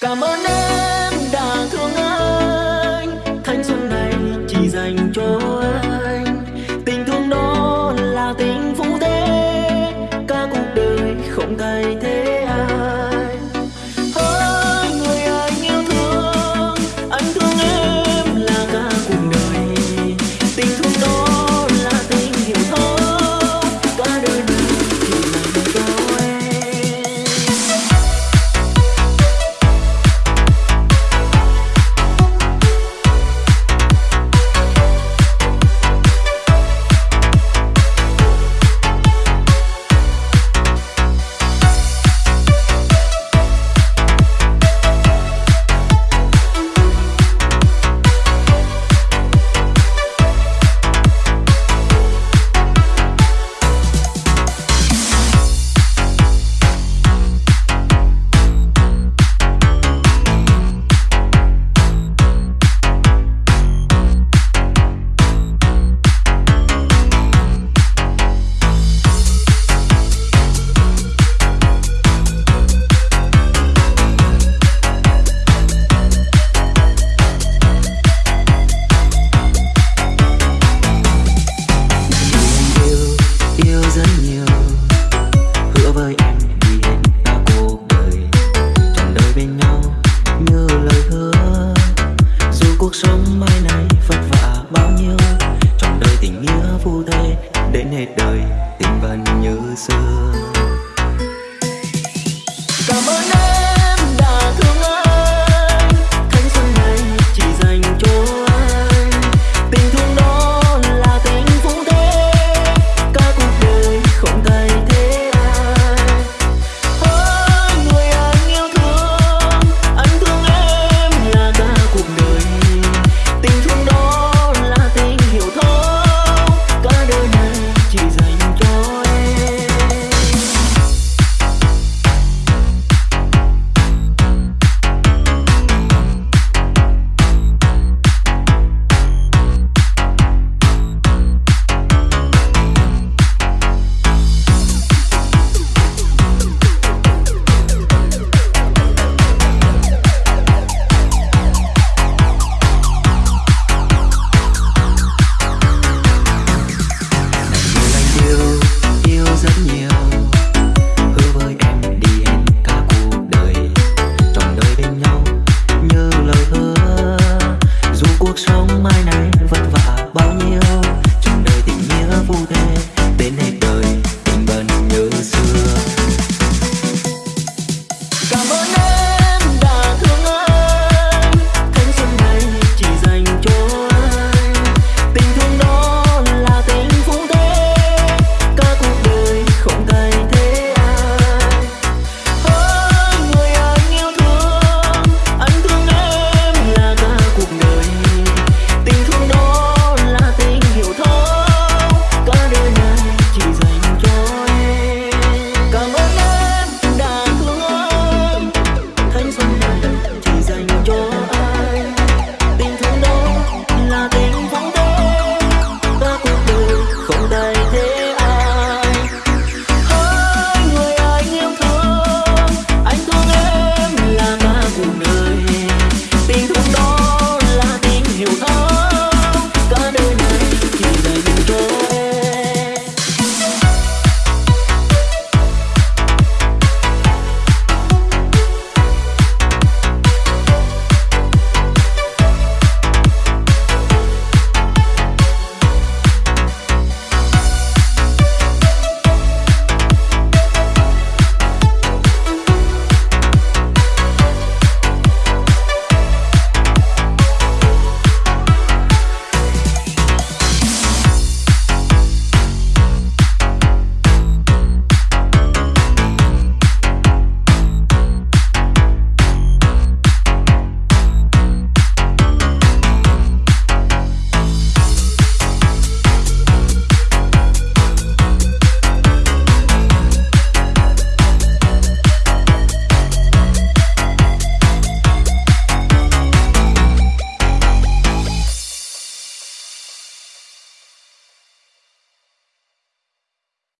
Cảm ơn em đã